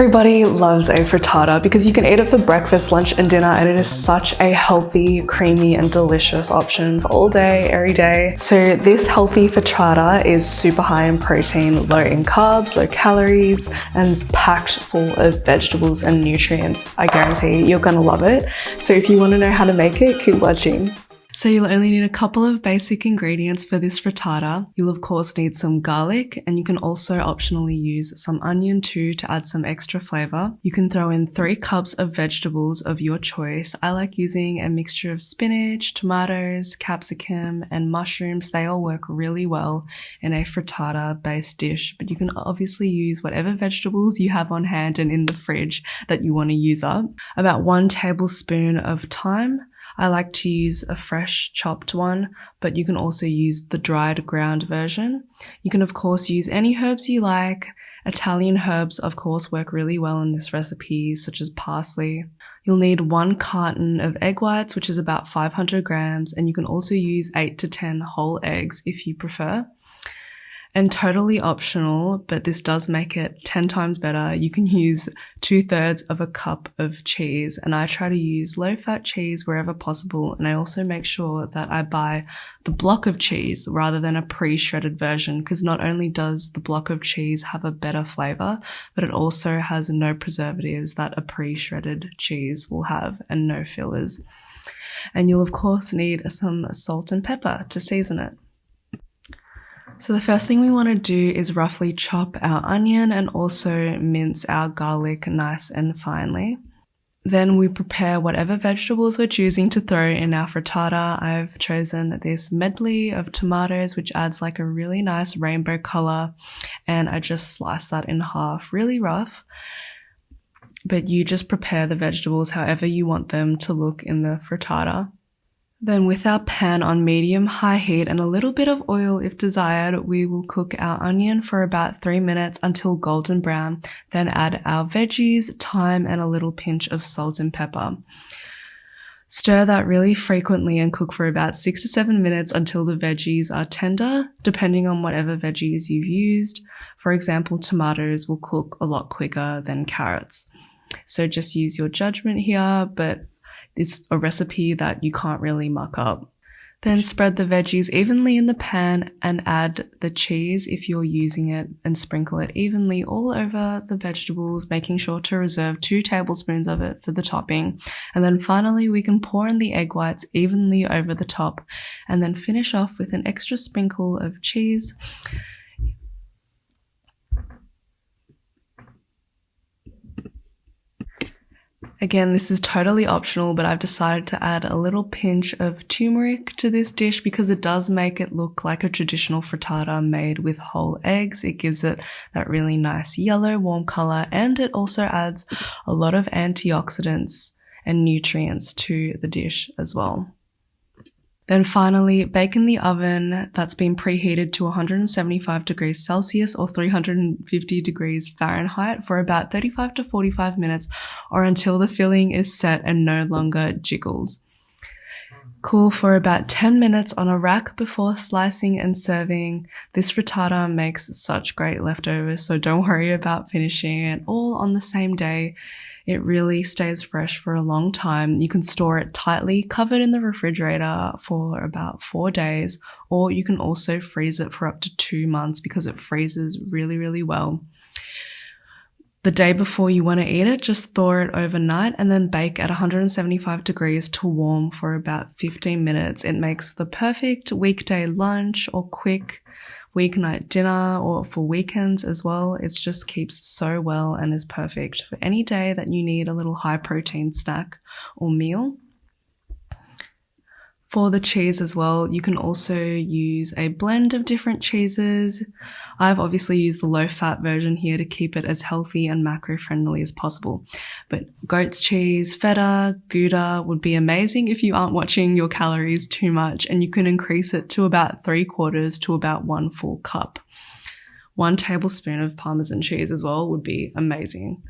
Everybody loves a frittata because you can eat it for breakfast, lunch and dinner and it is such a healthy, creamy and delicious option for all day, every day. So this healthy frittata is super high in protein, low in carbs, low calories and packed full of vegetables and nutrients. I guarantee you're gonna love it. So if you wanna know how to make it, keep watching. So you'll only need a couple of basic ingredients for this frittata. You'll of course need some garlic and you can also optionally use some onion too to add some extra flavor. You can throw in three cups of vegetables of your choice. I like using a mixture of spinach, tomatoes, capsicum and mushrooms. They all work really well in a frittata based dish, but you can obviously use whatever vegetables you have on hand and in the fridge that you want to use up. About one tablespoon of thyme, I like to use a fresh chopped one, but you can also use the dried ground version. You can of course use any herbs you like. Italian herbs of course work really well in this recipe, such as parsley. You'll need one carton of egg whites, which is about 500 grams, and you can also use 8 to 10 whole eggs if you prefer and totally optional, but this does make it 10 times better. You can use two thirds of a cup of cheese and I try to use low fat cheese wherever possible. And I also make sure that I buy the block of cheese rather than a pre-shredded version because not only does the block of cheese have a better flavor, but it also has no preservatives that a pre-shredded cheese will have and no fillers. And you'll of course need some salt and pepper to season it. So the first thing we want to do is roughly chop our onion and also mince our garlic nice and finely. Then we prepare whatever vegetables we're choosing to throw in our frittata. I've chosen this medley of tomatoes, which adds like a really nice rainbow color. And I just slice that in half, really rough. But you just prepare the vegetables however you want them to look in the frittata. Then with our pan on medium high heat and a little bit of oil if desired, we will cook our onion for about three minutes until golden brown. Then add our veggies, thyme, and a little pinch of salt and pepper. Stir that really frequently and cook for about six to seven minutes until the veggies are tender, depending on whatever veggies you've used. For example, tomatoes will cook a lot quicker than carrots. So just use your judgment here, but it's a recipe that you can't really muck up. Then spread the veggies evenly in the pan and add the cheese if you're using it and sprinkle it evenly all over the vegetables, making sure to reserve two tablespoons of it for the topping. And then finally, we can pour in the egg whites evenly over the top and then finish off with an extra sprinkle of cheese. Again, this is totally optional, but I've decided to add a little pinch of turmeric to this dish because it does make it look like a traditional frittata made with whole eggs. It gives it that really nice yellow, warm color, and it also adds a lot of antioxidants and nutrients to the dish as well. Then finally, bake in the oven that's been preheated to 175 degrees Celsius or 350 degrees Fahrenheit for about 35 to 45 minutes or until the filling is set and no longer jiggles. Cool for about 10 minutes on a rack before slicing and serving. This frittata makes such great leftovers, so don't worry about finishing it all on the same day. It really stays fresh for a long time. You can store it tightly covered in the refrigerator for about four days, or you can also freeze it for up to two months because it freezes really, really well. The day before you want to eat it, just thaw it overnight and then bake at 175 degrees to warm for about 15 minutes. It makes the perfect weekday lunch or quick weeknight dinner or for weekends as well. It just keeps so well and is perfect for any day that you need a little high protein snack or meal. For the cheese as well, you can also use a blend of different cheeses. I've obviously used the low fat version here to keep it as healthy and macro friendly as possible. But goat's cheese, feta, Gouda would be amazing if you aren't watching your calories too much and you can increase it to about three quarters to about one full cup. One tablespoon of Parmesan cheese as well would be amazing.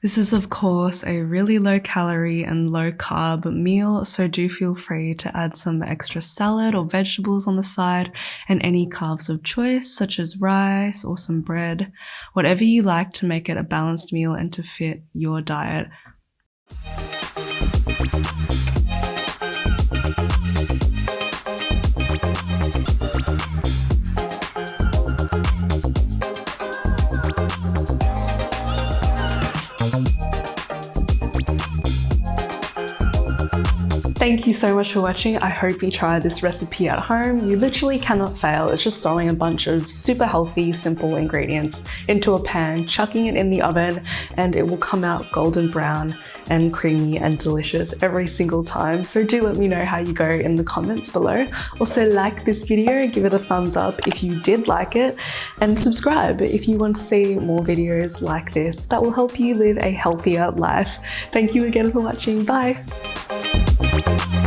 This is of course a really low calorie and low carb meal, so do feel free to add some extra salad or vegetables on the side and any carbs of choice such as rice or some bread, whatever you like to make it a balanced meal and to fit your diet. Thank you so much for watching. I hope you try this recipe at home. You literally cannot fail. It's just throwing a bunch of super healthy, simple ingredients into a pan, chucking it in the oven, and it will come out golden brown and creamy and delicious every single time. So do let me know how you go in the comments below. Also like this video, give it a thumbs up if you did like it, and subscribe if you want to see more videos like this that will help you live a healthier life. Thank you again for watching. Bye. You.